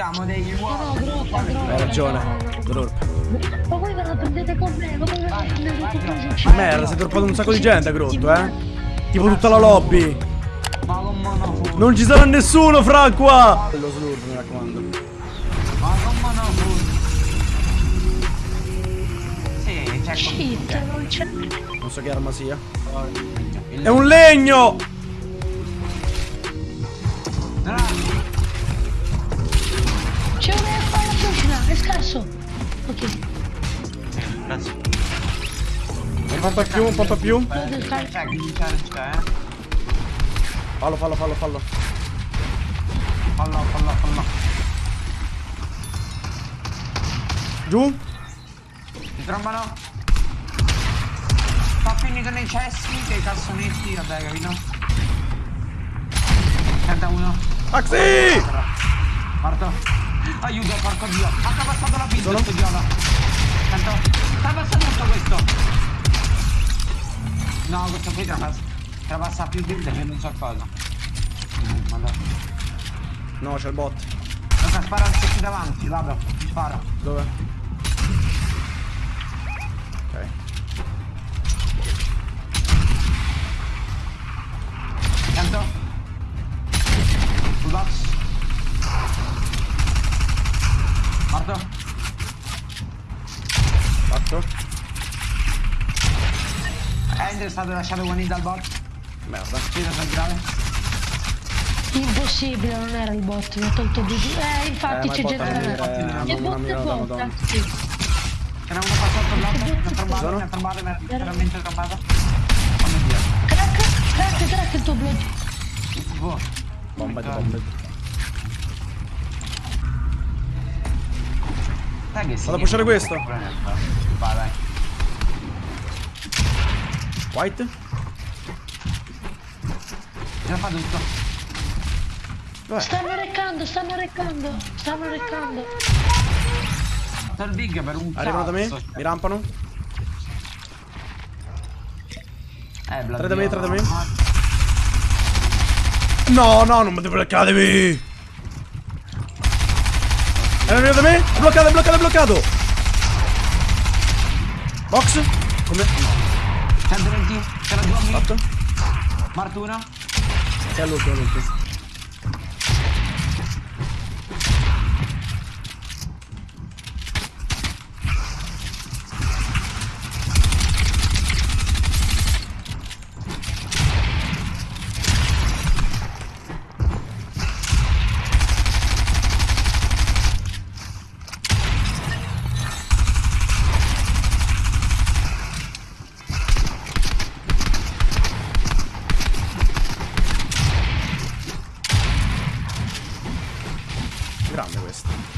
Siamo degli No, no, uomini. Hai ragione. Grorp. Ma voi ve la prendete con me, ma voi ve la prendete con me. Merda, si è droppato un sacco di gente a Grotto, eh. Tipo tutta la lobby. Non ci sarà nessuno fra qua. Lo slurp, mi raccomando. Ma con monofurno. Sì, c'è Shit, non c'è. Non so che arma sia. È un legno! Bravi. Scarso. Ok, Grazie. Un pompa più, un pompa più. eh. Fallo, fallo, fallo, fallo. Fallo, fallo, fallo. Giù. Ti trombano? Sta finito nei cessi, che i cassonetti, vabbè, capito? Senta uno. Maxi! Morto. Aiuto, porco dio. Ha passato la pizza, questo idiota. Sento. Sta passando tutto questo. No, questo qui trapassa. Trapassa più build che non so cosa. No, c'è il bot. Luca, spara anche qui davanti, vado. Spara. Dove? Morto. Fatto. End è stato lasciato guanito dal bot. Merda. Tiro centrale. Impossibile, non era il bot, mi ha tolto di Eh, infatti Eh, c'è il Che mamma bot bot, madonna. ragazzi. C'era uno passato là, mi ha trombato, Sono? mi ha trombato, mi ha. Oh mio dio. Crack, crack, crack il tuo blood. Boh. Bomba di bombe. Dai. Vado a pushare questo. Vai, vai. White? Già fa tutto. Dov'è? Stanno reccando, stanno reccando, stanno reccando. Sto il big per un Arrivano da me? cazzo. Mi rampano? Eh, Tre da me, tre da me. no. No, no, non mi devo academy! È venuto da me? Bloccato, è bloccato, è bloccato! Box? Come? 120, c'era due amici. Fatto? Morto uno. Che è l'ultimo, l'ultimo. Questo.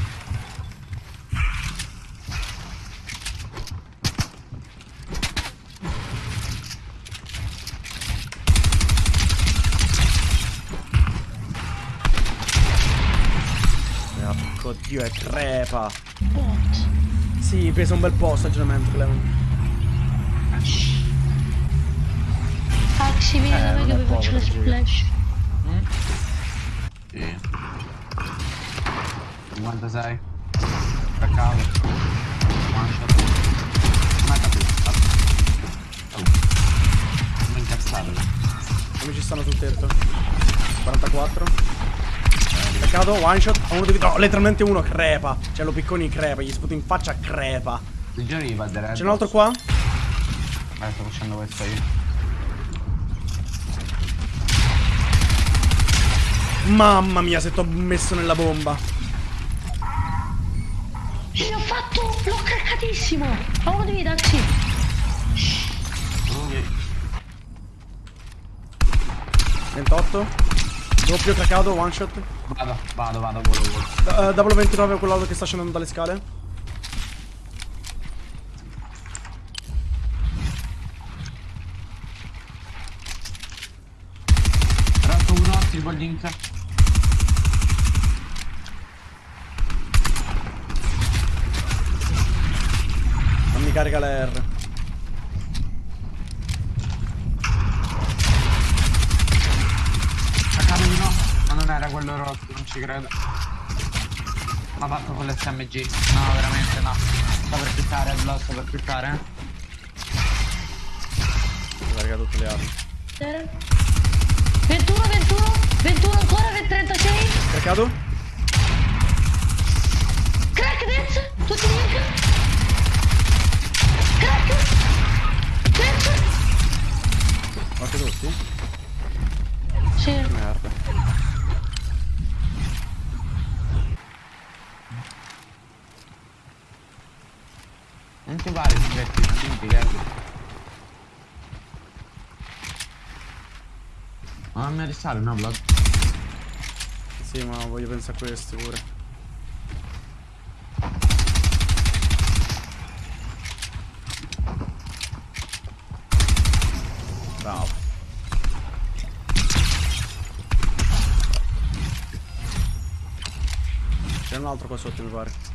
Porco dio, è crepa. Sì, pesa un bel po' stagionamento, Clement. Axi, vieni da Eh, me non che vi faccio le splash. Sì. 56. Cacao. One shot. Mata più. Oh. Non incazzato. Come ci stanno sul tetto? 44. Peccato, one shot. Uno di no, letteralmente uno crepa. Cioè lo picconi crepa, gli sputo in faccia crepa. C'è un altro qua? Eh, sto facendo questo io. Mamma mia, se t'ho messo nella bomba. L'ho craccatissimo. A uno di me, Axi. Ok. 28. Doppio cracato, one shot. Vado, vado, vado, volo, volo. Uh, double 29 quello che sta scendendo dalle scale. Tratto uno, triple link. Non mi carica la R. Cacao uno. Ma non era quello rotto, non ci credo. ha fatto con l'SMG. No, veramente no. Sta per quittare, Blood, sta per quittare. Carica tutte le armi. 21, 21, 21 ancora, 36. Caricato? Crack Death, tutti link. Death. Morti tutti? Sì. Merda. Non ti pare di diverti, non ti diverti. Ma non mi risale, no, Blood? Sì, ma voglio pensare a questi pure. Bravo. C'è un altro qua sotto mi pare.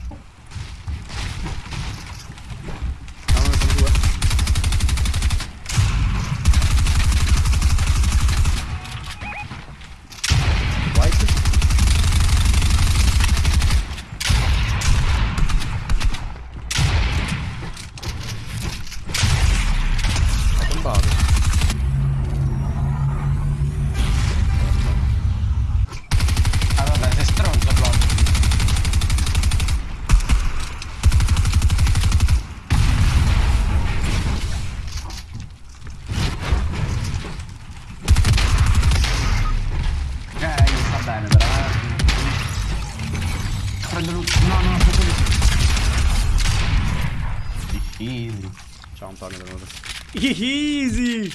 Easy. Ciao Antonio, benvenuto. Easy!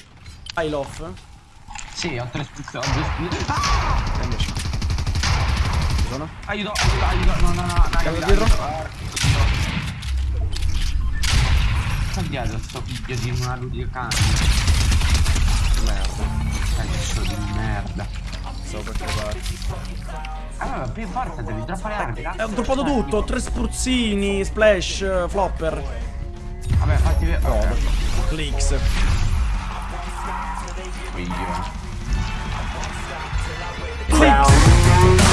Hai l'off? Sì, ho tre spuzze, ho due spuzze. Ah! Invece. Ci sono? Aiuto, aiuto, aiuto. No, no, no, no, Cambio aiuto, dietro? Sta dietro sto figlio di una ludica cane. Merda. Cazzo di merda. Stavo per provare. Allora, più forte devi droppare armi. Eh, ho droppato tutto, tre spruzzini, splash, eh, flopper. Vabbè, fatti vedere. No, okay. Clix. Figlio. Clix.